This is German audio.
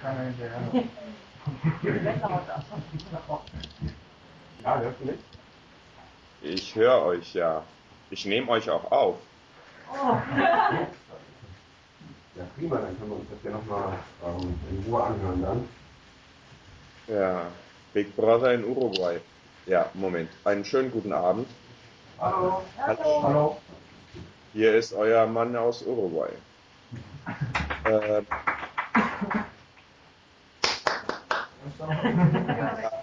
keiner hinterher. Ja, hörst du mich? Ich höre euch ja. Ich nehme euch auch auf. Ja, prima, dann können wir uns das ja nochmal ähm, in Ruhe anhören dann. Ja, Big Brother in Uruguay. Ja, Moment. Einen schönen guten Abend. Hallo. Hallo. Hier ist euer Mann aus Uruguay. Äh, Thank you.